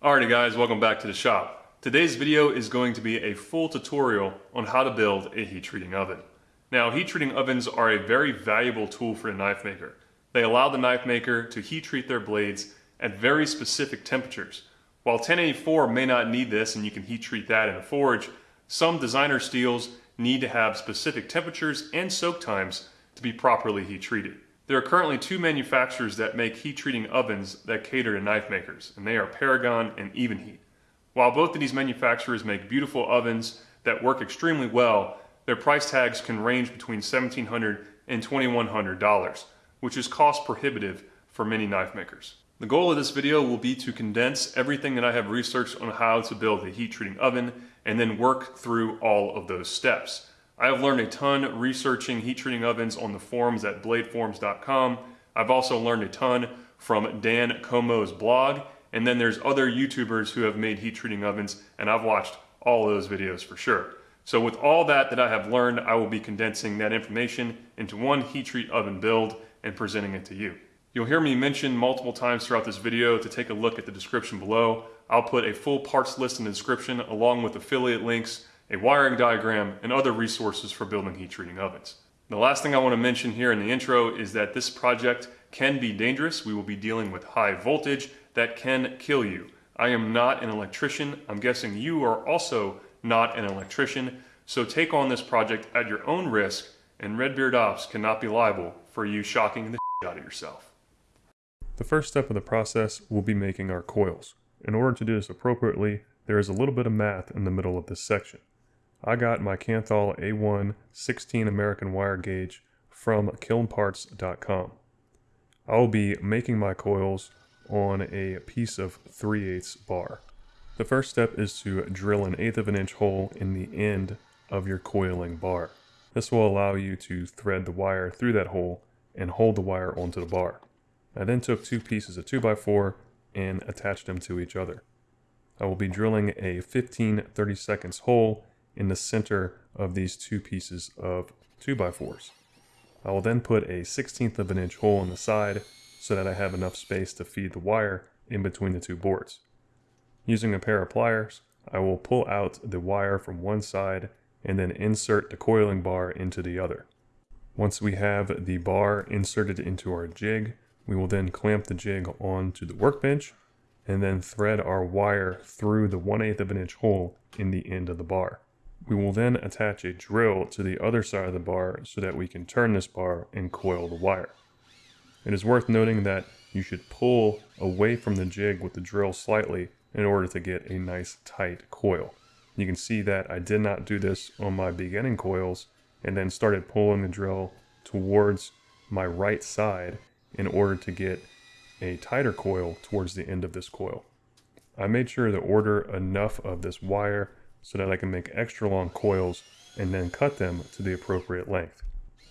Alrighty guys, welcome back to the shop. Today's video is going to be a full tutorial on how to build a heat treating oven. Now heat treating ovens are a very valuable tool for a knife maker. They allow the knife maker to heat treat their blades at very specific temperatures. While 1084 may not need this and you can heat treat that in a forge, some designer steels need to have specific temperatures and soak times to be properly heat treated. There are currently two manufacturers that make heat treating ovens that cater to knife makers, and they are Paragon and Evenheat. While both of these manufacturers make beautiful ovens that work extremely well, their price tags can range between $1,700 and $2,100, which is cost prohibitive for many knife makers. The goal of this video will be to condense everything that I have researched on how to build a heat treating oven and then work through all of those steps. I have learned a ton researching heat treating ovens on the forums at bladeforums.com. I've also learned a ton from Dan Comeau's blog, and then there's other YouTubers who have made heat treating ovens, and I've watched all those videos for sure. So with all that that I have learned, I will be condensing that information into one heat treat oven build and presenting it to you. You'll hear me mention multiple times throughout this video to take a look at the description below. I'll put a full parts list in the description along with affiliate links a wiring diagram, and other resources for building heat treating ovens. The last thing I want to mention here in the intro is that this project can be dangerous. We will be dealing with high voltage that can kill you. I am not an electrician. I'm guessing you are also not an electrician. So take on this project at your own risk and Redbeard Ops cannot be liable for you shocking the shit out of yourself. The first step of the process will be making our coils. In order to do this appropriately, there is a little bit of math in the middle of this section. I got my Kanthal A1 16 American wire gauge from kilnparts.com. I will be making my coils on a piece of 3 8 bar. The first step is to drill an eighth of an inch hole in the end of your coiling bar. This will allow you to thread the wire through that hole and hold the wire onto the bar. I then took two pieces of 2x4 and attached them to each other. I will be drilling a 15 30 seconds hole in the center of these two pieces of 2x4s. I will then put a 16th of an inch hole in the side so that I have enough space to feed the wire in between the two boards. Using a pair of pliers, I will pull out the wire from one side and then insert the coiling bar into the other. Once we have the bar inserted into our jig, we will then clamp the jig onto the workbench and then thread our wire through the 1 8 of an inch hole in the end of the bar. We will then attach a drill to the other side of the bar so that we can turn this bar and coil the wire. It is worth noting that you should pull away from the jig with the drill slightly in order to get a nice tight coil. You can see that I did not do this on my beginning coils and then started pulling the drill towards my right side in order to get a tighter coil towards the end of this coil. I made sure to order enough of this wire so that I can make extra long coils and then cut them to the appropriate length.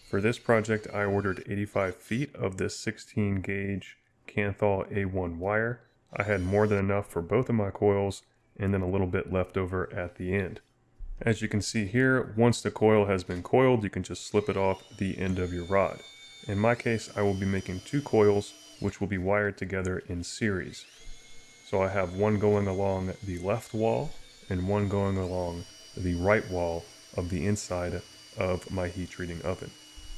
For this project, I ordered 85 feet of this 16 gauge Kanthal A1 wire. I had more than enough for both of my coils and then a little bit left over at the end. As you can see here, once the coil has been coiled, you can just slip it off the end of your rod. In my case, I will be making two coils, which will be wired together in series. So I have one going along the left wall and one going along the right wall of the inside of my heat treating oven.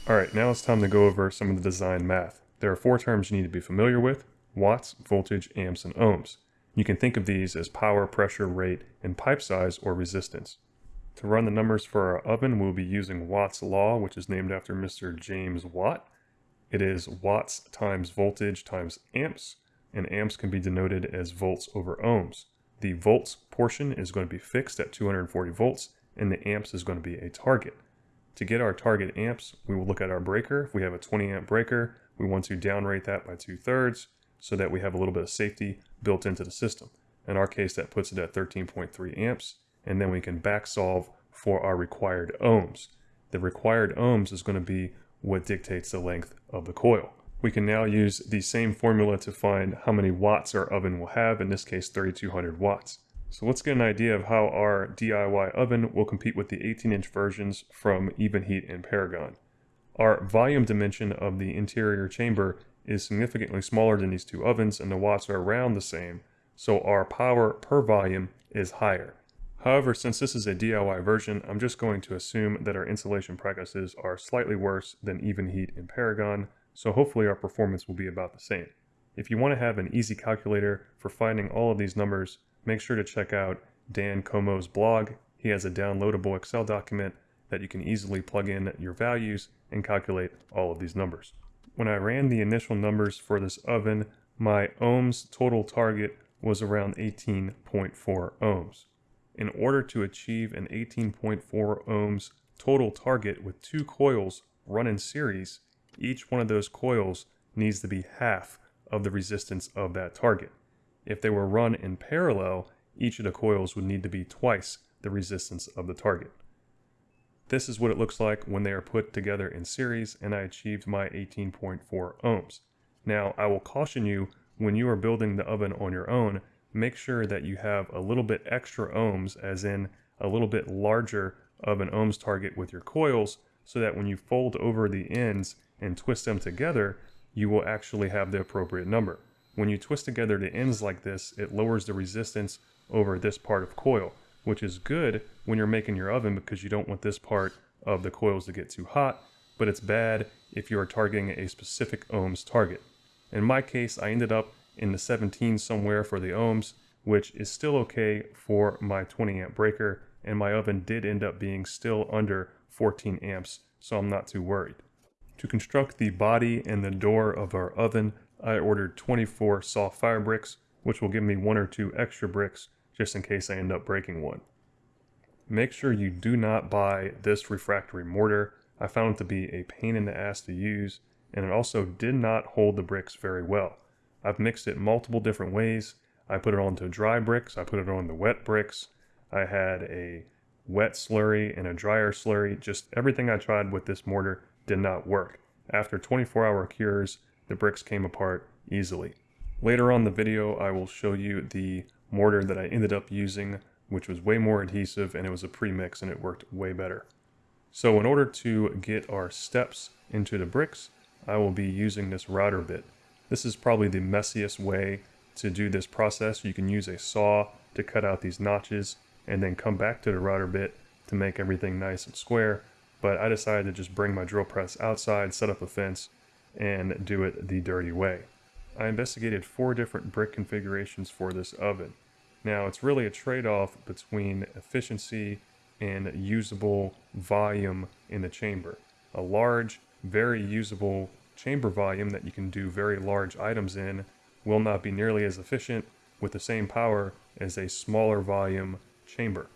Alright, now it's time to go over some of the design math. There are four terms you need to be familiar with, watts, voltage, amps, and ohms. You can think of these as power, pressure, rate, and pipe size or resistance. To run the numbers for our oven, we'll be using Watt's law, which is named after Mr. James Watt. It is watts times voltage times amps, and amps can be denoted as volts over ohms. The volts portion is going to be fixed at 240 volts and the amps is going to be a target. To get our target amps, we will look at our breaker. If we have a 20 amp breaker, we want to downrate that by two thirds so that we have a little bit of safety built into the system. In our case, that puts it at 13.3 amps, and then we can back solve for our required ohms. The required ohms is going to be what dictates the length of the coil. We can now use the same formula to find how many watts our oven will have, in this case 3200 watts. So let's get an idea of how our DIY oven will compete with the 18 inch versions from Evenheat and Paragon. Our volume dimension of the interior chamber is significantly smaller than these two ovens and the watts are around the same, so our power per volume is higher. However, since this is a DIY version, I'm just going to assume that our insulation practices are slightly worse than Evenheat and Paragon, so hopefully our performance will be about the same. If you want to have an easy calculator for finding all of these numbers, make sure to check out Dan Comeau's blog. He has a downloadable Excel document that you can easily plug in your values and calculate all of these numbers. When I ran the initial numbers for this oven, my ohms total target was around 18.4 ohms. In order to achieve an 18.4 ohms total target with two coils run in series, each one of those coils needs to be half of the resistance of that target. If they were run in parallel, each of the coils would need to be twice the resistance of the target. This is what it looks like when they are put together in series and I achieved my 18.4 ohms. Now I will caution you when you are building the oven on your own, make sure that you have a little bit extra ohms as in a little bit larger of an ohms target with your coils so that when you fold over the ends and twist them together, you will actually have the appropriate number. When you twist together the ends like this, it lowers the resistance over this part of coil, which is good when you're making your oven because you don't want this part of the coils to get too hot, but it's bad if you are targeting a specific ohms target. In my case, I ended up in the 17 somewhere for the ohms, which is still okay for my 20 amp breaker, and my oven did end up being still under 14 amps, so I'm not too worried. To construct the body and the door of our oven, I ordered 24 soft fire bricks, which will give me one or two extra bricks just in case I end up breaking one. Make sure you do not buy this refractory mortar. I found it to be a pain in the ass to use, and it also did not hold the bricks very well. I've mixed it multiple different ways. I put it onto dry bricks, I put it on the wet bricks. I had a wet slurry and a drier slurry. Just everything I tried with this mortar did not work. After 24 hour cures, the bricks came apart easily. Later on the video, I will show you the mortar that I ended up using, which was way more adhesive and it was a pre-mix and it worked way better. So in order to get our steps into the bricks, I will be using this router bit. This is probably the messiest way to do this process. You can use a saw to cut out these notches and then come back to the router bit to make everything nice and square but I decided to just bring my drill press outside, set up a fence, and do it the dirty way. I investigated four different brick configurations for this oven. Now it's really a trade-off between efficiency and usable volume in the chamber. A large, very usable chamber volume that you can do very large items in will not be nearly as efficient with the same power as a smaller volume chamber.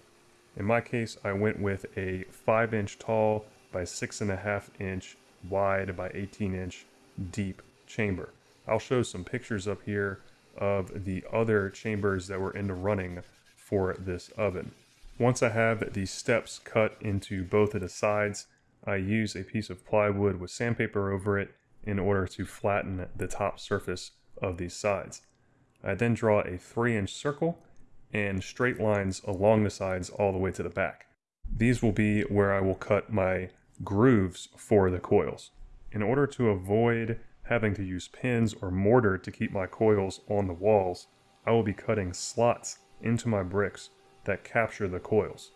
In my case, I went with a 5 inch tall by 6.5 inch wide by 18 inch deep chamber. I'll show some pictures up here of the other chambers that were in the running for this oven. Once I have the steps cut into both of the sides, I use a piece of plywood with sandpaper over it in order to flatten the top surface of these sides. I then draw a 3 inch circle and straight lines along the sides all the way to the back. These will be where I will cut my grooves for the coils. In order to avoid having to use pins or mortar to keep my coils on the walls, I will be cutting slots into my bricks that capture the coils.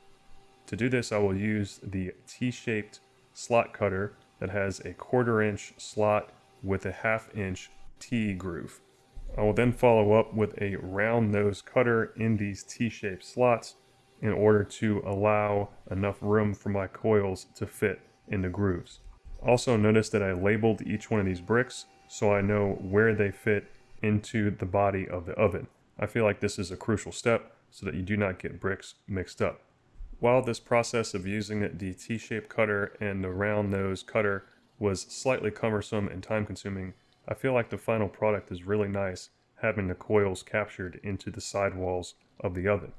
To do this, I will use the T-shaped slot cutter that has a quarter inch slot with a half inch T groove. I will then follow up with a round nose cutter in these T-shaped slots in order to allow enough room for my coils to fit in the grooves. Also notice that I labeled each one of these bricks so I know where they fit into the body of the oven. I feel like this is a crucial step so that you do not get bricks mixed up. While this process of using the T-shaped cutter and the round nose cutter was slightly cumbersome and time consuming, I feel like the final product is really nice having the coils captured into the sidewalls of the oven.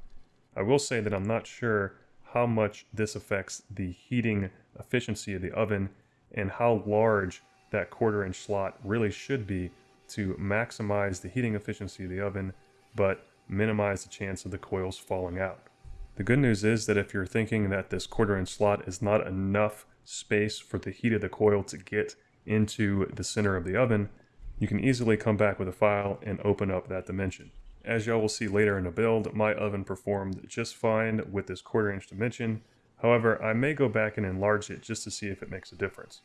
I will say that I'm not sure how much this affects the heating efficiency of the oven and how large that quarter inch slot really should be to maximize the heating efficiency of the oven but minimize the chance of the coils falling out. The good news is that if you're thinking that this quarter inch slot is not enough space for the heat of the coil to get into the center of the oven, you can easily come back with a file and open up that dimension. As y'all will see later in the build, my oven performed just fine with this quarter inch dimension. However, I may go back and enlarge it just to see if it makes a difference.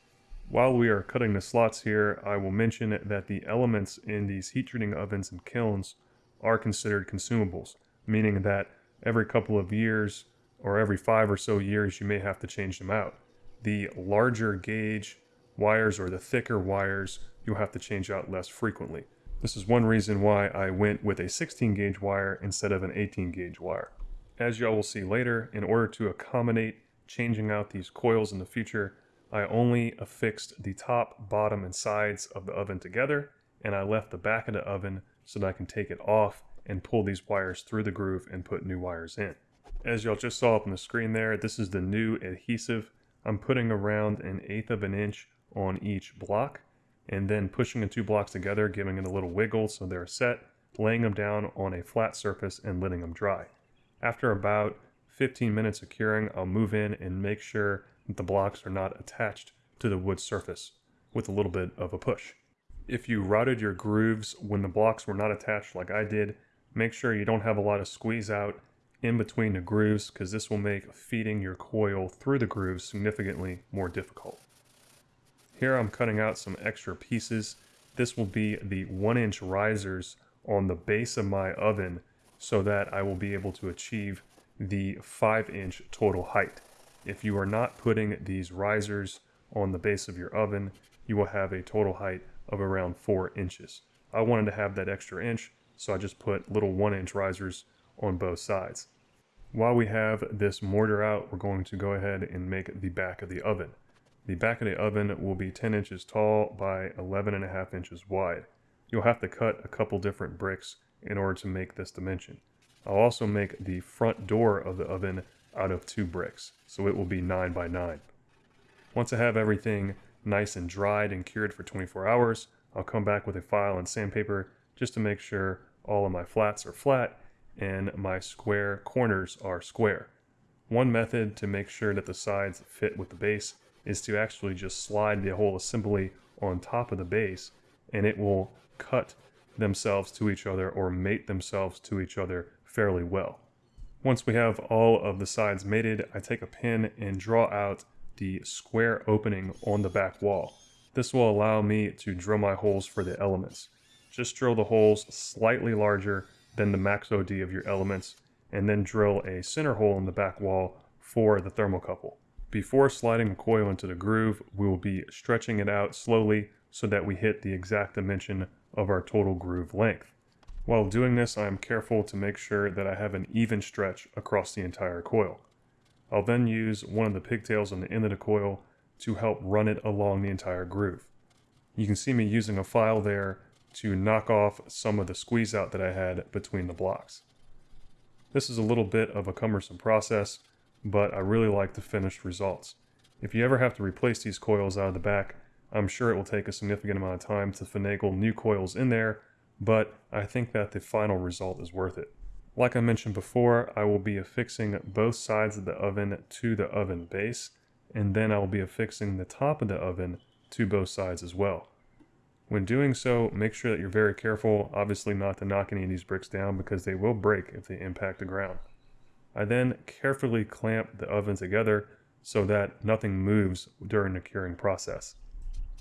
While we are cutting the slots here, I will mention that the elements in these heat treating ovens and kilns are considered consumables, meaning that every couple of years or every five or so years you may have to change them out. The larger gauge wires or the thicker wires you'll have to change out less frequently. This is one reason why I went with a 16 gauge wire instead of an 18 gauge wire. As y'all will see later, in order to accommodate changing out these coils in the future, I only affixed the top, bottom, and sides of the oven together, and I left the back of the oven so that I can take it off and pull these wires through the groove and put new wires in. As y'all just saw up on the screen there, this is the new adhesive. I'm putting around an eighth of an inch on each block and then pushing the two blocks together, giving it a little wiggle so they're set, laying them down on a flat surface and letting them dry. After about 15 minutes of curing, I'll move in and make sure that the blocks are not attached to the wood surface with a little bit of a push. If you routed your grooves when the blocks were not attached like I did, make sure you don't have a lot of squeeze out in between the grooves because this will make feeding your coil through the grooves significantly more difficult. Here I'm cutting out some extra pieces. This will be the one inch risers on the base of my oven so that I will be able to achieve the five inch total height. If you are not putting these risers on the base of your oven, you will have a total height of around four inches. I wanted to have that extra inch, so I just put little one inch risers on both sides. While we have this mortar out, we're going to go ahead and make the back of the oven. The back of the oven will be 10 inches tall by 11 and a half inches wide. You'll have to cut a couple different bricks in order to make this dimension. I'll also make the front door of the oven out of two bricks, so it will be 9 by 9. Once I have everything nice and dried and cured for 24 hours, I'll come back with a file and sandpaper just to make sure all of my flats are flat and my square corners are square. One method to make sure that the sides fit with the base is to actually just slide the whole assembly on top of the base and it will cut themselves to each other or mate themselves to each other fairly well. Once we have all of the sides mated, I take a pin and draw out the square opening on the back wall. This will allow me to drill my holes for the elements. Just drill the holes slightly larger than the max OD of your elements, and then drill a center hole in the back wall for the thermocouple. Before sliding the coil into the groove, we will be stretching it out slowly so that we hit the exact dimension of our total groove length. While doing this, I am careful to make sure that I have an even stretch across the entire coil. I'll then use one of the pigtails on the end of the coil to help run it along the entire groove. You can see me using a file there to knock off some of the squeeze out that I had between the blocks. This is a little bit of a cumbersome process, but I really like the finished results. If you ever have to replace these coils out of the back, I'm sure it will take a significant amount of time to finagle new coils in there, but I think that the final result is worth it. Like I mentioned before, I will be affixing both sides of the oven to the oven base, and then I will be affixing the top of the oven to both sides as well. When doing so, make sure that you're very careful, obviously not to knock any of these bricks down because they will break if they impact the ground. I then carefully clamp the oven together so that nothing moves during the curing process.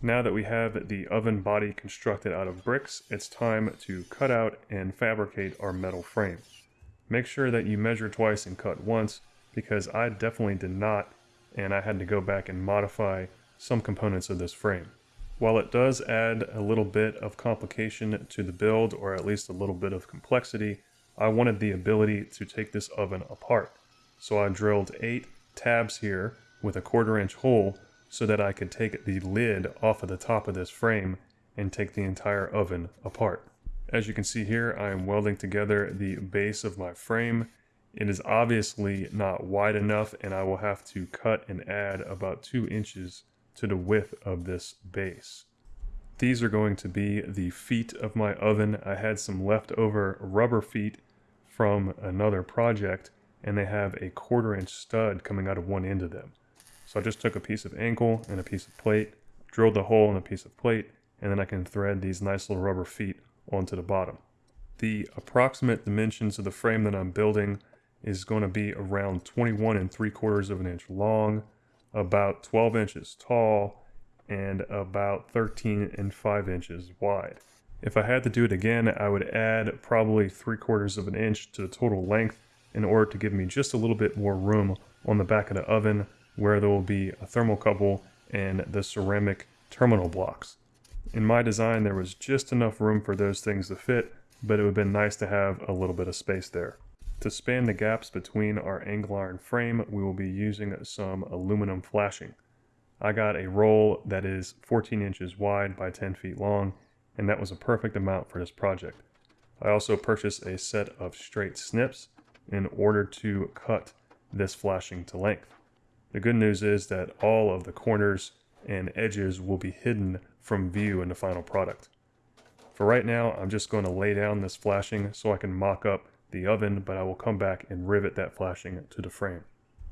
Now that we have the oven body constructed out of bricks, it's time to cut out and fabricate our metal frame. Make sure that you measure twice and cut once because I definitely did not and I had to go back and modify some components of this frame. While it does add a little bit of complication to the build or at least a little bit of complexity, I wanted the ability to take this oven apart. So I drilled eight tabs here with a quarter inch hole so that I could take the lid off of the top of this frame and take the entire oven apart. As you can see here, I am welding together the base of my frame. It is obviously not wide enough and I will have to cut and add about two inches to the width of this base. These are going to be the feet of my oven. I had some leftover rubber feet from another project and they have a quarter inch stud coming out of one end of them. So I just took a piece of ankle and a piece of plate, drilled a hole in a piece of plate, and then I can thread these nice little rubber feet onto the bottom. The approximate dimensions of the frame that I'm building is going to be around 21 and 3 quarters of an inch long, about 12 inches tall, and about 13 and 5 inches wide. If I had to do it again, I would add probably 3 quarters of an inch to the total length in order to give me just a little bit more room on the back of the oven where there will be a thermocouple and the ceramic terminal blocks. In my design, there was just enough room for those things to fit, but it would have been nice to have a little bit of space there. To span the gaps between our angle iron frame, we will be using some aluminum flashing. I got a roll that is 14 inches wide by 10 feet long, and that was a perfect amount for this project. I also purchased a set of straight snips in order to cut this flashing to length. The good news is that all of the corners and edges will be hidden from view in the final product. For right now, I'm just going to lay down this flashing so I can mock up the oven, but I will come back and rivet that flashing to the frame.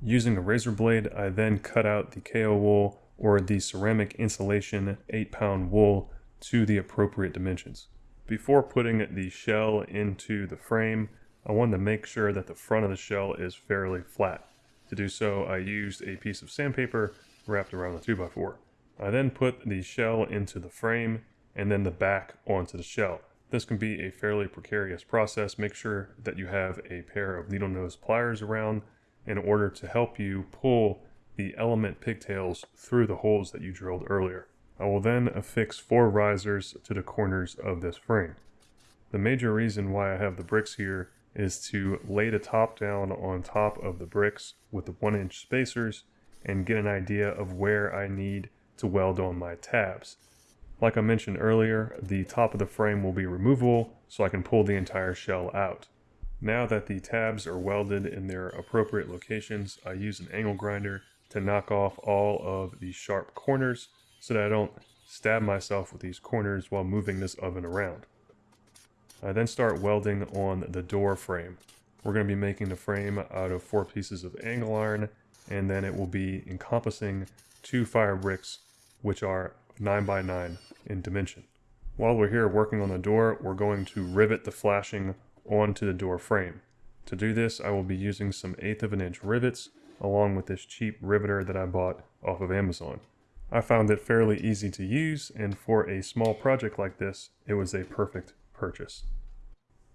Using a razor blade, I then cut out the KO wool or the ceramic insulation 8 pound wool to the appropriate dimensions. Before putting the shell into the frame, I wanted to make sure that the front of the shell is fairly flat. To do so, I used a piece of sandpaper wrapped around the 2x4. I then put the shell into the frame and then the back onto the shell. This can be a fairly precarious process. Make sure that you have a pair of needle nose pliers around in order to help you pull the element pigtails through the holes that you drilled earlier. I will then affix four risers to the corners of this frame. The major reason why I have the bricks here is to lay the top down on top of the bricks with the one inch spacers and get an idea of where I need to weld on my tabs. Like I mentioned earlier, the top of the frame will be removable so I can pull the entire shell out. Now that the tabs are welded in their appropriate locations, I use an angle grinder to knock off all of the sharp corners so that I don't stab myself with these corners while moving this oven around. I then start welding on the door frame. We're going to be making the frame out of four pieces of angle iron and then it will be encompassing two fire bricks which are 9 by 9 in dimension. While we're here working on the door, we're going to rivet the flashing onto the door frame. To do this, I will be using some eighth of an inch rivets along with this cheap riveter that I bought off of Amazon. I found it fairly easy to use and for a small project like this, it was a perfect purchase.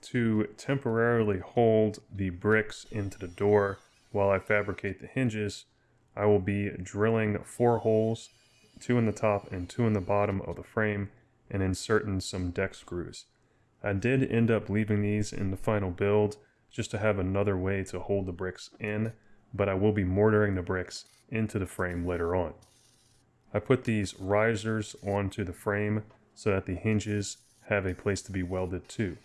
To temporarily hold the bricks into the door while I fabricate the hinges, I will be drilling four holes two in the top and two in the bottom of the frame, and inserting some deck screws. I did end up leaving these in the final build just to have another way to hold the bricks in, but I will be mortaring the bricks into the frame later on. I put these risers onto the frame so that the hinges have a place to be welded to.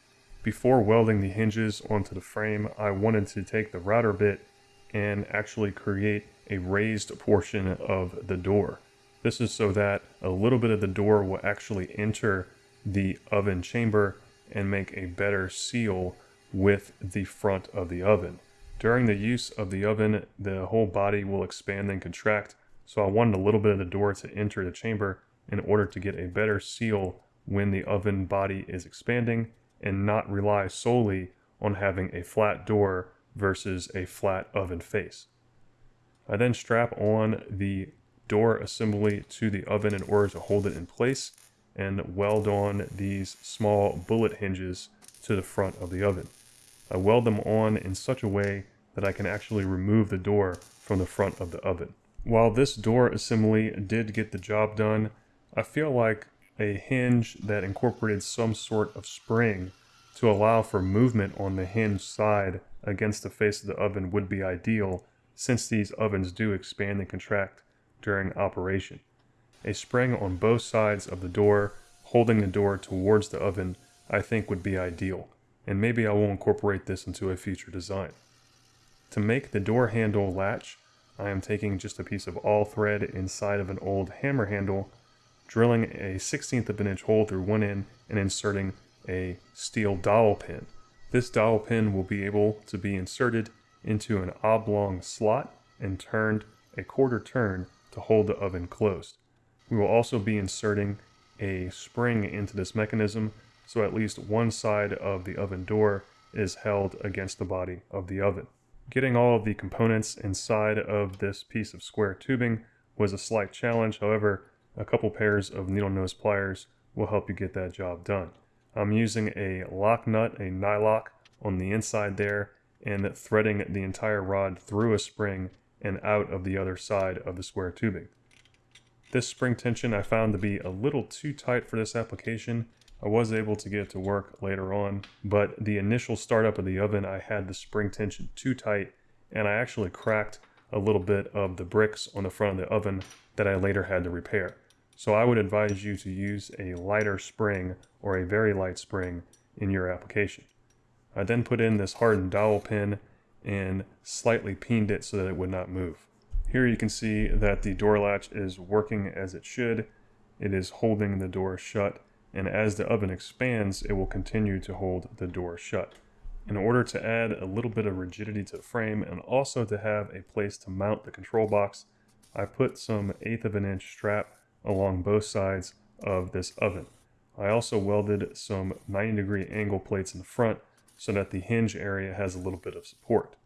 Before welding the hinges onto the frame, I wanted to take the router bit and actually create a raised portion of the door. This is so that a little bit of the door will actually enter the oven chamber and make a better seal with the front of the oven. During the use of the oven, the whole body will expand and contract, so I wanted a little bit of the door to enter the chamber in order to get a better seal when the oven body is expanding and not rely solely on having a flat door versus a flat oven face. I then strap on the door assembly to the oven in order to hold it in place and weld on these small bullet hinges to the front of the oven. I weld them on in such a way that I can actually remove the door from the front of the oven. While this door assembly did get the job done, I feel like a hinge that incorporated some sort of spring to allow for movement on the hinge side against the face of the oven would be ideal since these ovens do expand and contract during operation. A spring on both sides of the door, holding the door towards the oven, I think would be ideal, and maybe I will incorporate this into a future design. To make the door handle latch, I am taking just a piece of all thread inside of an old hammer handle, drilling a 16th of an inch hole through one end and inserting a steel dowel pin. This dowel pin will be able to be inserted into an oblong slot and turned a quarter turn to hold the oven closed. We will also be inserting a spring into this mechanism so at least one side of the oven door is held against the body of the oven. Getting all of the components inside of this piece of square tubing was a slight challenge, however, a couple pairs of needle nose pliers will help you get that job done. I'm using a lock nut, a nylock, on the inside there and threading the entire rod through a spring and out of the other side of the square tubing. This spring tension I found to be a little too tight for this application. I was able to get it to work later on, but the initial startup of the oven I had the spring tension too tight and I actually cracked a little bit of the bricks on the front of the oven that I later had to repair. So I would advise you to use a lighter spring or a very light spring in your application. I then put in this hardened dowel pin and slightly peened it so that it would not move. Here you can see that the door latch is working as it should. It is holding the door shut and as the oven expands it will continue to hold the door shut. In order to add a little bit of rigidity to the frame and also to have a place to mount the control box, I put some eighth of an inch strap along both sides of this oven. I also welded some 90 degree angle plates in the front so that the hinge area has a little bit of support.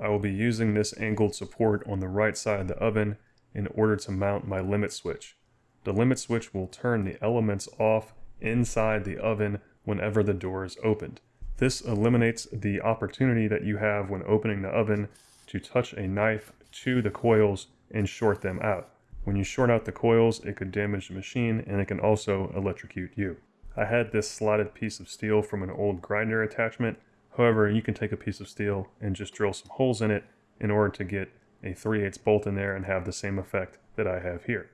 I will be using this angled support on the right side of the oven in order to mount my limit switch. The limit switch will turn the elements off inside the oven whenever the door is opened. This eliminates the opportunity that you have when opening the oven to touch a knife to the coils and short them out. When you short out the coils, it could damage the machine and it can also electrocute you. I had this slotted piece of steel from an old grinder attachment. However, you can take a piece of steel and just drill some holes in it in order to get a 3 8 bolt in there and have the same effect that I have here.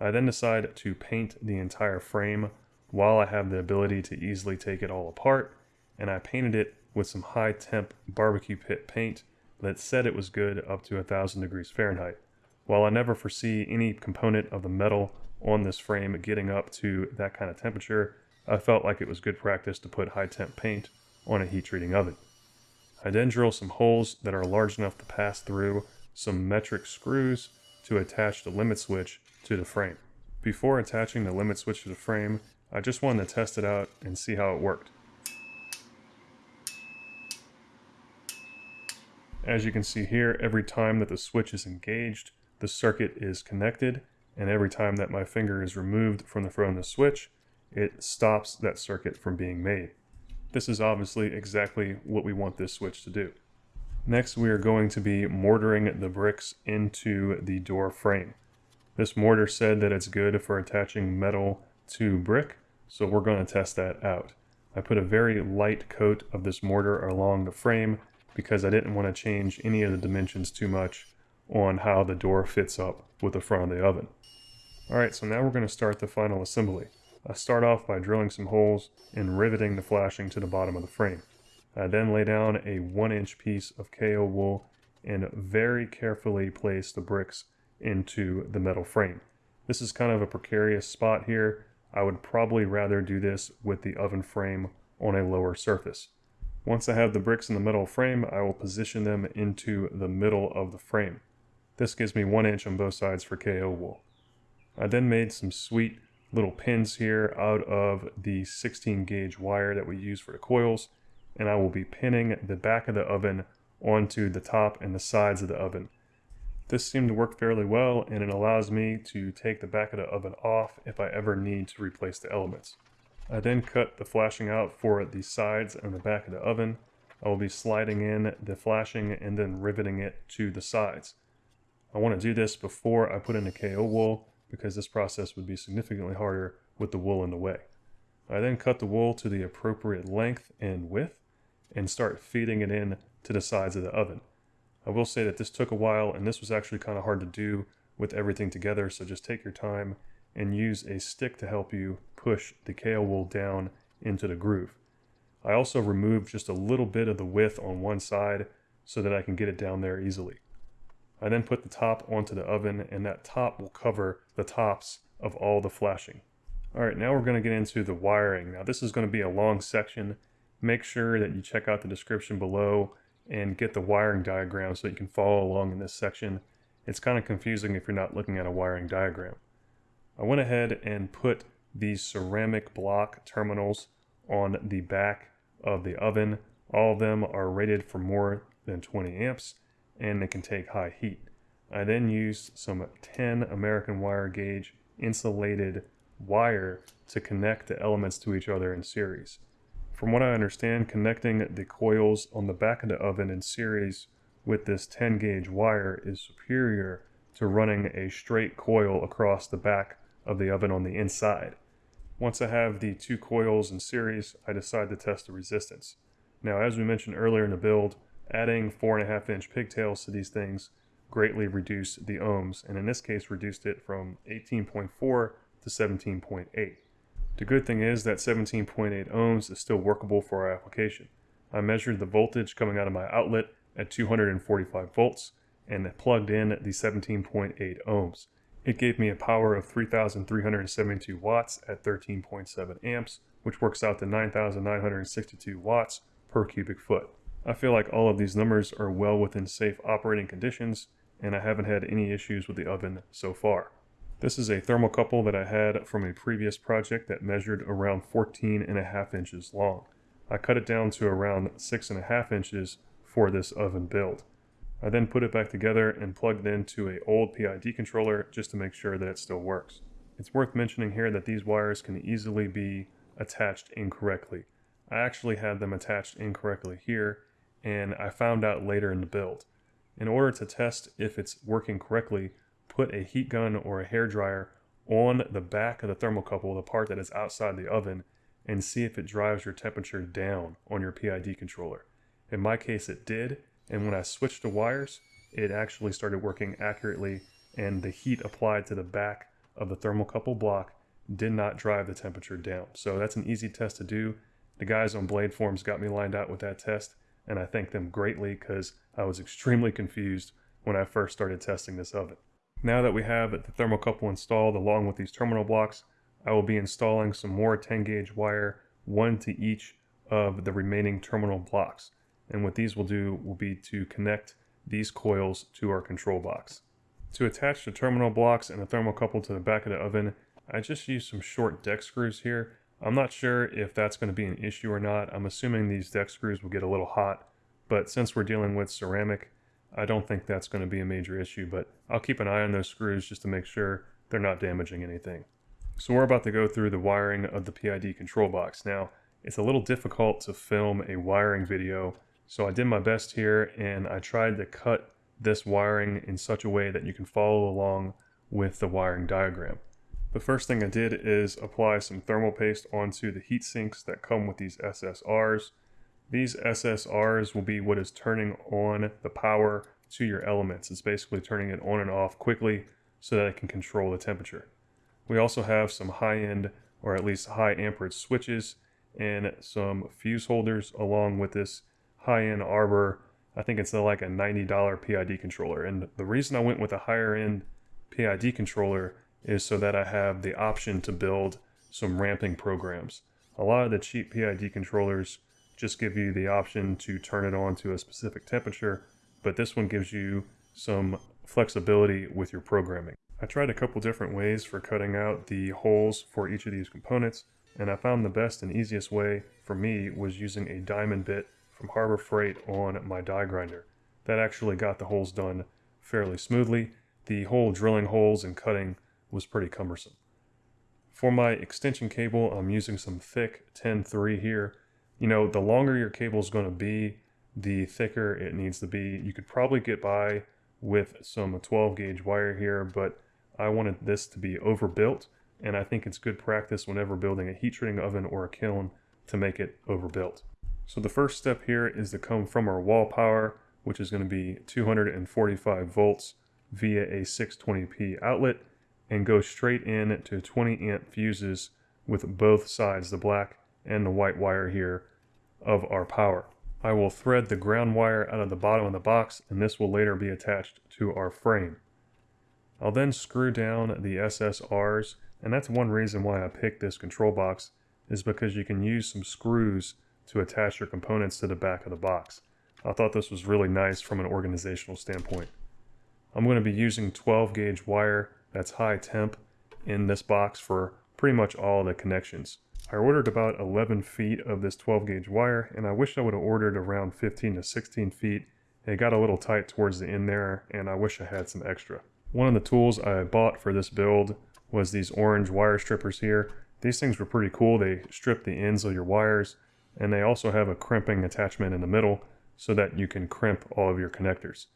I then decide to paint the entire frame while I have the ability to easily take it all apart, and I painted it with some high temp barbecue pit paint that said it was good up to 1000 degrees Fahrenheit. While I never foresee any component of the metal on this frame getting up to that kind of temperature, I felt like it was good practice to put high temp paint on a heat treating oven. I then drill some holes that are large enough to pass through some metric screws to attach the limit switch to the frame. Before attaching the limit switch to the frame, I just wanted to test it out and see how it worked. As you can see here, every time that the switch is engaged, the circuit is connected and every time that my finger is removed from the front of the switch, it stops that circuit from being made. This is obviously exactly what we want this switch to do. Next, we are going to be mortaring the bricks into the door frame. This mortar said that it's good for attaching metal to brick, so we're going to test that out. I put a very light coat of this mortar along the frame because I didn't want to change any of the dimensions too much on how the door fits up with the front of the oven. Alright, so now we're going to start the final assembly. I start off by drilling some holes and riveting the flashing to the bottom of the frame. I then lay down a 1 inch piece of KO wool and very carefully place the bricks into the metal frame. This is kind of a precarious spot here. I would probably rather do this with the oven frame on a lower surface. Once I have the bricks in the metal frame, I will position them into the middle of the frame. This gives me 1 inch on both sides for KO wool. I then made some sweet little pins here out of the 16 gauge wire that we use for the coils and I will be pinning the back of the oven onto the top and the sides of the oven. This seemed to work fairly well and it allows me to take the back of the oven off if I ever need to replace the elements. I then cut the flashing out for the sides and the back of the oven. I will be sliding in the flashing and then riveting it to the sides. I want to do this before I put in the KO wool because this process would be significantly harder with the wool in the way. I then cut the wool to the appropriate length and width and start feeding it in to the sides of the oven. I will say that this took a while and this was actually kind of hard to do with everything together so just take your time and use a stick to help you push the KO wool down into the groove. I also removed just a little bit of the width on one side so that I can get it down there easily. I then put the top onto the oven and that top will cover the tops of all the flashing. Alright, now we're going to get into the wiring. Now this is going to be a long section. Make sure that you check out the description below and get the wiring diagram so you can follow along in this section. It's kind of confusing if you're not looking at a wiring diagram. I went ahead and put these ceramic block terminals on the back of the oven. All of them are rated for more than 20 amps and it can take high heat. I then used some 10 American wire gauge insulated wire to connect the elements to each other in series. From what I understand, connecting the coils on the back of the oven in series with this 10 gauge wire is superior to running a straight coil across the back of the oven on the inside. Once I have the two coils in series, I decide to test the resistance. Now, as we mentioned earlier in the build, adding 4.5 inch pigtails to these things greatly reduced the ohms, and in this case reduced it from 18.4 to 17.8. The good thing is that 17.8 ohms is still workable for our application. I measured the voltage coming out of my outlet at 245 volts and plugged in the 17.8 ohms. It gave me a power of 3,372 watts at 13.7 amps, which works out to 9,962 watts per cubic foot. I feel like all of these numbers are well within safe operating conditions, and I haven't had any issues with the oven so far. This is a thermocouple that I had from a previous project that measured around 14 and a half inches long. I cut it down to around six and a half inches for this oven build. I then put it back together and plugged it into a old PID controller just to make sure that it still works. It's worth mentioning here that these wires can easily be attached incorrectly. I actually had them attached incorrectly here and I found out later in the build. In order to test if it's working correctly, put a heat gun or a hair dryer on the back of the thermocouple, the part that is outside the oven, and see if it drives your temperature down on your PID controller. In my case, it did, and when I switched the wires, it actually started working accurately and the heat applied to the back of the thermocouple block did not drive the temperature down. So that's an easy test to do. The guys on Blade Forums got me lined out with that test and I thank them greatly because I was extremely confused when I first started testing this oven. Now that we have the thermocouple installed along with these terminal blocks, I will be installing some more 10 gauge wire, one to each of the remaining terminal blocks. And what these will do will be to connect these coils to our control box. To attach the terminal blocks and the thermocouple to the back of the oven, I just used some short deck screws here. I'm not sure if that's going to be an issue or not. I'm assuming these deck screws will get a little hot, but since we're dealing with ceramic, I don't think that's going to be a major issue, but I'll keep an eye on those screws just to make sure they're not damaging anything. So we're about to go through the wiring of the PID control box. Now, it's a little difficult to film a wiring video so I did my best here and I tried to cut this wiring in such a way that you can follow along with the wiring diagram. The first thing I did is apply some thermal paste onto the heat sinks that come with these SSRs. These SSRs will be what is turning on the power to your elements. It's basically turning it on and off quickly so that it can control the temperature. We also have some high-end or at least high amperage switches and some fuse holders along with this high-end Auber. I think it's like a $90 PID controller. And the reason I went with a higher end PID controller is so that I have the option to build some ramping programs. A lot of the cheap PID controllers just give you the option to turn it on to a specific temperature, but this one gives you some flexibility with your programming. I tried a couple different ways for cutting out the holes for each of these components, and I found the best and easiest way for me was using a diamond bit from Harbor Freight on my die grinder. That actually got the holes done fairly smoothly. The whole drilling holes and cutting was pretty cumbersome. For my extension cable, I'm using some thick 10-3 here. You know, the longer your cable is going to be, the thicker it needs to be. You could probably get by with some 12 gauge wire here, but I wanted this to be overbuilt, and I think it's good practice whenever building a heat treating oven or a kiln to make it overbuilt. So the first step here is to come from our wall power, which is going to be 245 volts via a 620p outlet and go straight in to 20 amp fuses with both sides, the black and the white wire here of our power. I will thread the ground wire out of the bottom of the box and this will later be attached to our frame. I'll then screw down the SSRs and that's one reason why I picked this control box is because you can use some screws to attach your components to the back of the box. I thought this was really nice from an organizational standpoint. I'm going to be using 12 gauge wire that's high temp in this box for pretty much all the connections. I ordered about 11 feet of this 12 gauge wire and I wish I would have ordered around 15 to 16 feet. It got a little tight towards the end there and I wish I had some extra. One of the tools I bought for this build was these orange wire strippers here. These things were pretty cool. They strip the ends of your wires and they also have a crimping attachment in the middle so that you can crimp all of your connectors.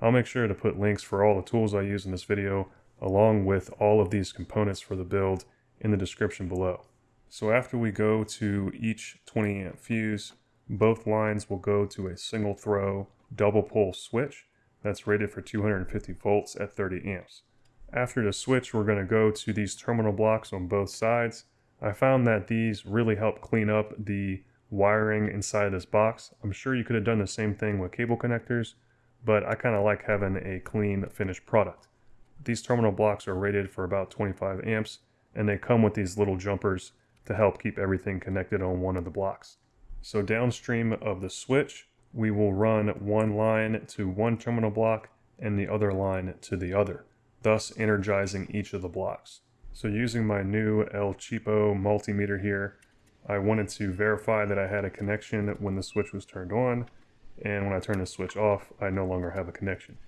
I'll make sure to put links for all the tools I use in this video along with all of these components for the build in the description below. So after we go to each 20 amp fuse, both lines will go to a single throw double pole switch that's rated for 250 volts at 30 amps. After the switch, we're going to go to these terminal blocks on both sides. I found that these really help clean up the wiring inside this box. I'm sure you could have done the same thing with cable connectors, but I kind of like having a clean finished product. These terminal blocks are rated for about 25 amps, and they come with these little jumpers to help keep everything connected on one of the blocks. So downstream of the switch, we will run one line to one terminal block and the other line to the other, thus energizing each of the blocks. So using my new El Cheapo multimeter here, I wanted to verify that I had a connection when the switch was turned on, and when I turn the switch off, I no longer have a connection.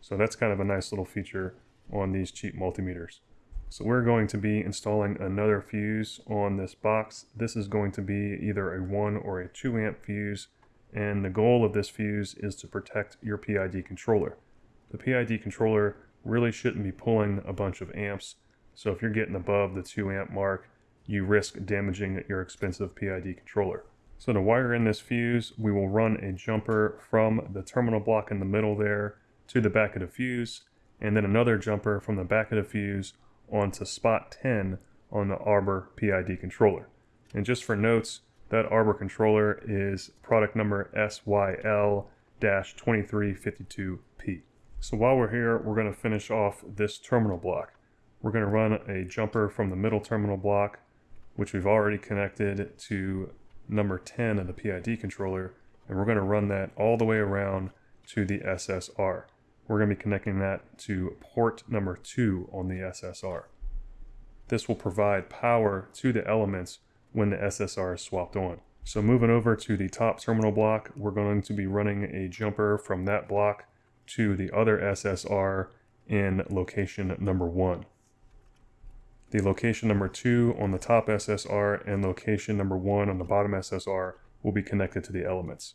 So that's kind of a nice little feature on these cheap multimeters. So we're going to be installing another fuse on this box. This is going to be either a 1 or a 2 amp fuse, and the goal of this fuse is to protect your PID controller. The PID controller really shouldn't be pulling a bunch of amps, so if you're getting above the 2 amp mark, you risk damaging your expensive PID controller. So to wire in this fuse, we will run a jumper from the terminal block in the middle there to the back of the fuse, and then another jumper from the back of the fuse onto spot 10 on the Auber PID controller. And just for notes, that Auber controller is product number SYL-2352P. So while we're here, we're going to finish off this terminal block. We're going to run a jumper from the middle terminal block which we've already connected to number 10 of the PID controller, and we're going to run that all the way around to the SSR. We're going to be connecting that to port number 2 on the SSR. This will provide power to the elements when the SSR is swapped on. So moving over to the top terminal block, we're going to be running a jumper from that block to the other SSR in location number 1 the location number two on the top SSR and location number one on the bottom SSR will be connected to the elements.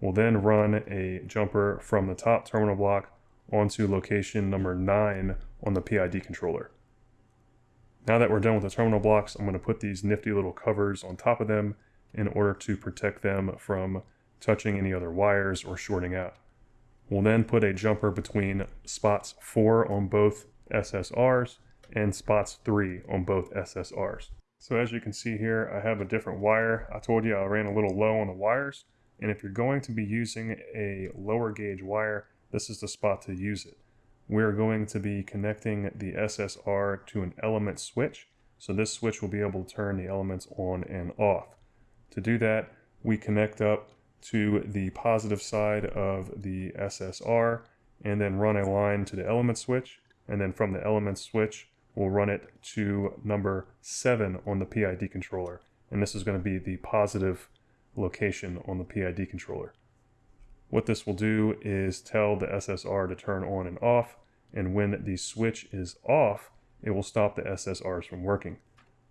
We'll then run a jumper from the top terminal block onto location number nine on the PID controller. Now that we're done with the terminal blocks, I'm going to put these nifty little covers on top of them in order to protect them from touching any other wires or shorting out. We'll then put a jumper between spots 4 on both SSRs and spots 3 on both SSRs. So as you can see here, I have a different wire. I told you I ran a little low on the wires, and if you're going to be using a lower gauge wire, this is the spot to use it. We're going to be connecting the SSR to an element switch, so this switch will be able to turn the elements on and off. To do that, we connect up to the positive side of the SSR and then run a line to the element switch, and then from the element switch, we'll run it to number 7 on the PID controller. And this is going to be the positive location on the PID controller. What this will do is tell the SSR to turn on and off, and when the switch is off, it will stop the SSRs from working.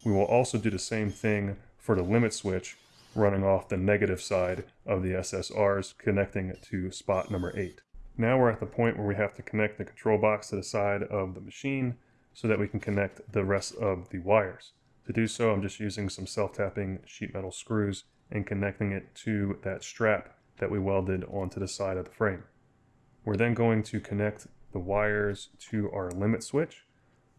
We will also do the same thing for the limit switch, running off the negative side of the SSRs, connecting it to spot number 8. Now we're at the point where we have to connect the control box to the side of the machine so that we can connect the rest of the wires. To do so, I'm just using some self-tapping sheet metal screws and connecting it to that strap that we welded onto the side of the frame. We're then going to connect the wires to our limit switch.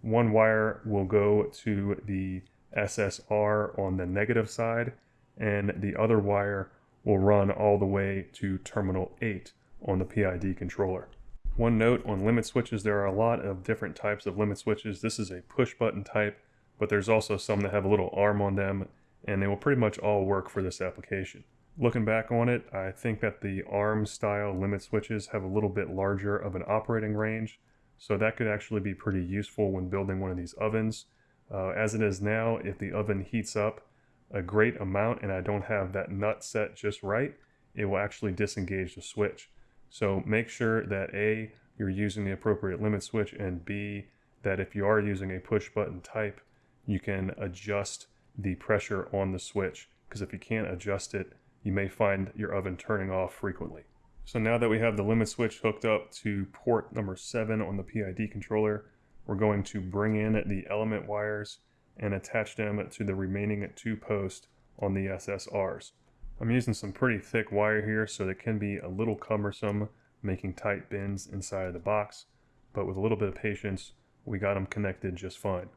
One wire will go to the SSR on the negative side, and the other wire will run all the way to terminal 8 on the PID controller. One note on limit switches, there are a lot of different types of limit switches. This is a push button type, but there's also some that have a little arm on them, and they will pretty much all work for this application. Looking back on it, I think that the ARM style limit switches have a little bit larger of an operating range, so that could actually be pretty useful when building one of these ovens. Uh, as it is now, if the oven heats up a great amount and I don't have that nut set just right, it will actually disengage the switch. So make sure that A, you're using the appropriate limit switch and B, that if you are using a push button type, you can adjust the pressure on the switch because if you can't adjust it, you may find your oven turning off frequently. So now that we have the limit switch hooked up to port number 7 on the PID controller, we're going to bring in the element wires and attach them to the remaining two posts on the SSRs. I'm using some pretty thick wire here so it can be a little cumbersome making tight bends inside of the box, but with a little bit of patience, we got them connected just fine.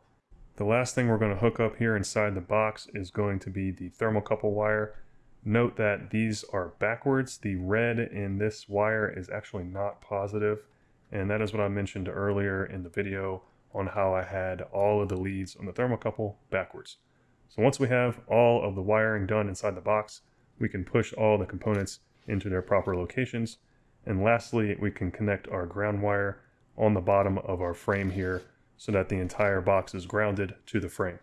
The last thing we're going to hook up here inside the box is going to be the thermocouple wire. Note that these are backwards. The red in this wire is actually not positive, and that is what I mentioned earlier in the video on how I had all of the leads on the thermocouple backwards. So once we have all of the wiring done inside the box, we can push all the components into their proper locations. And lastly, we can connect our ground wire on the bottom of our frame here so that the entire box is grounded to the frame.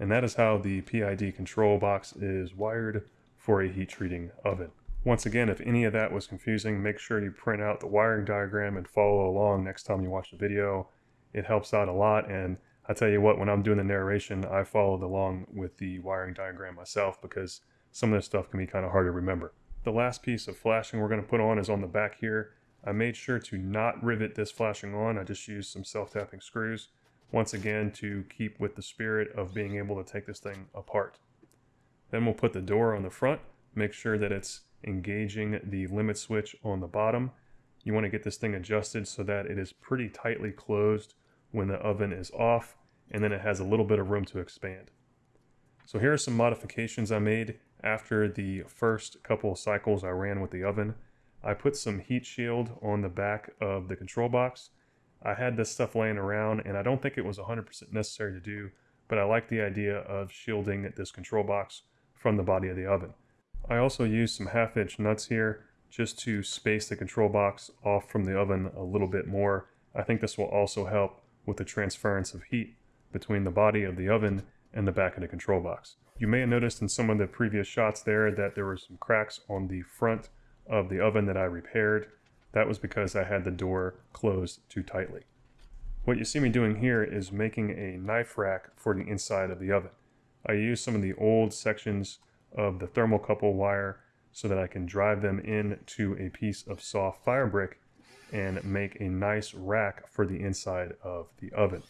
And that is how the PID control box is wired for a heat treating oven. Once again, if any of that was confusing, make sure you print out the wiring diagram and follow along next time you watch the video. It helps out a lot and I tell you what, when I'm doing the narration, I followed along with the wiring diagram myself because some of this stuff can be kind of hard to remember. The last piece of flashing we're going to put on is on the back here. I made sure to not rivet this flashing on. I just used some self-tapping screws, once again to keep with the spirit of being able to take this thing apart. Then we'll put the door on the front, make sure that it's engaging the limit switch on the bottom. You want to get this thing adjusted so that it is pretty tightly closed when the oven is off, and then it has a little bit of room to expand. So here are some modifications I made after the first couple of cycles I ran with the oven. I put some heat shield on the back of the control box. I had this stuff laying around and I don't think it was 100% necessary to do, but I like the idea of shielding this control box from the body of the oven. I also used some half inch nuts here just to space the control box off from the oven a little bit more. I think this will also help with the transference of heat between the body of the oven and the back of the control box. You may have noticed in some of the previous shots there that there were some cracks on the front of the oven that I repaired. That was because I had the door closed too tightly. What you see me doing here is making a knife rack for the inside of the oven. I use some of the old sections of the thermocouple wire so that I can drive them into a piece of soft fire brick and make a nice rack for the inside of the oven.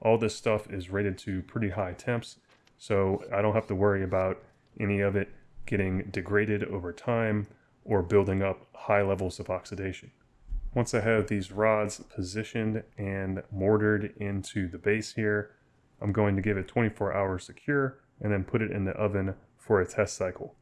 All this stuff is rated to pretty high temps, so I don't have to worry about any of it getting degraded over time or building up high levels of oxidation. Once I have these rods positioned and mortared into the base here, I'm going to give it 24 hours to cure and then put it in the oven for a test cycle.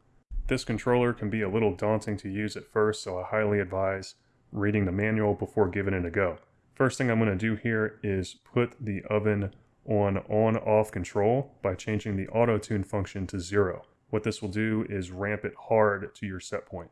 This controller can be a little daunting to use at first, so I highly advise reading the manual before giving it a go. First thing I'm going to do here is put the oven on on-off control by changing the auto tune function to zero. What this will do is ramp it hard to your set point.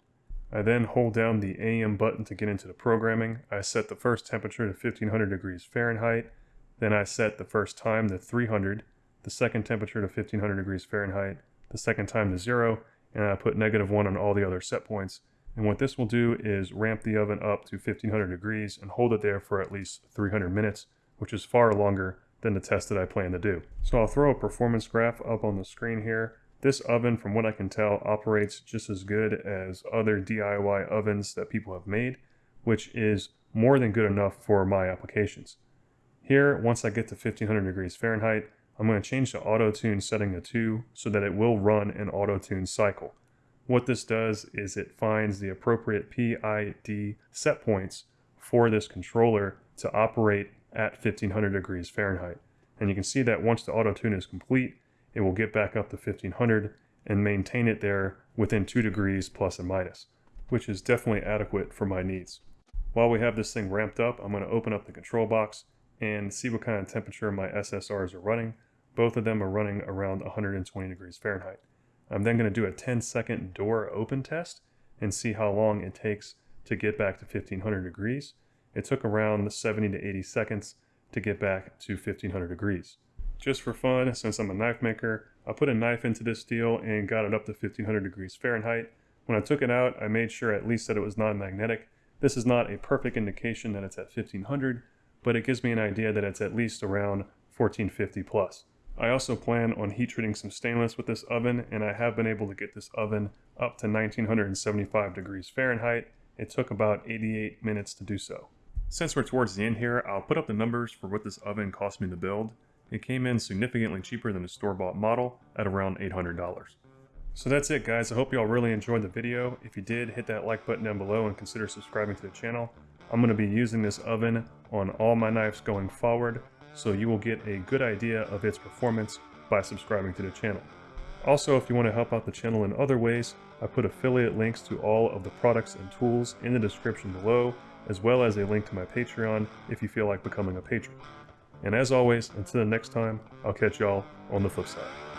I then hold down the AM button to get into the programming. I set the first temperature to 1500 degrees Fahrenheit. Then I set the first time to 300, the second temperature to 1500 degrees Fahrenheit, the second time to zero, and I put negative one on all the other set points. And what this will do is ramp the oven up to 1500 degrees and hold it there for at least 300 minutes, which is far longer than the test that I plan to do. So I'll throw a performance graph up on the screen here. This oven, from what I can tell, operates just as good as other DIY ovens that people have made, which is more than good enough for my applications. Here, once I get to 1500 degrees Fahrenheit, I'm going to change the auto tune setting to 2 so that it will run an auto tune cycle. What this does is it finds the appropriate PID set points for this controller to operate at 1500 degrees Fahrenheit. And you can see that once the auto tune is complete, it will get back up to 1500 and maintain it there within 2 degrees plus and minus, which is definitely adequate for my needs. While we have this thing ramped up, I'm going to open up the control box and see what kind of temperature my SSRs are running. Both of them are running around 120 degrees Fahrenheit. I'm then going to do a 10 second door open test and see how long it takes to get back to 1500 degrees. It took around 70 to 80 seconds to get back to 1500 degrees. Just for fun, since I'm a knife maker, I put a knife into this steel and got it up to 1500 degrees Fahrenheit. When I took it out, I made sure at least that it was non-magnetic. This is not a perfect indication that it's at 1500, but it gives me an idea that it's at least around 1450 plus. I also plan on heat treating some stainless with this oven, and I have been able to get this oven up to 1975 degrees Fahrenheit. It took about 88 minutes to do so. Since we're towards the end here, I'll put up the numbers for what this oven cost me to build. It came in significantly cheaper than a store-bought model at around $800. So that's it guys, I hope you all really enjoyed the video. If you did, hit that like button down below and consider subscribing to the channel. I'm going to be using this oven on all my knives going forward, so you will get a good idea of its performance by subscribing to the channel. Also, if you want to help out the channel in other ways, I put affiliate links to all of the products and tools in the description below, as well as a link to my Patreon if you feel like becoming a patron. And as always, until the next time, I'll catch y'all on the flip side.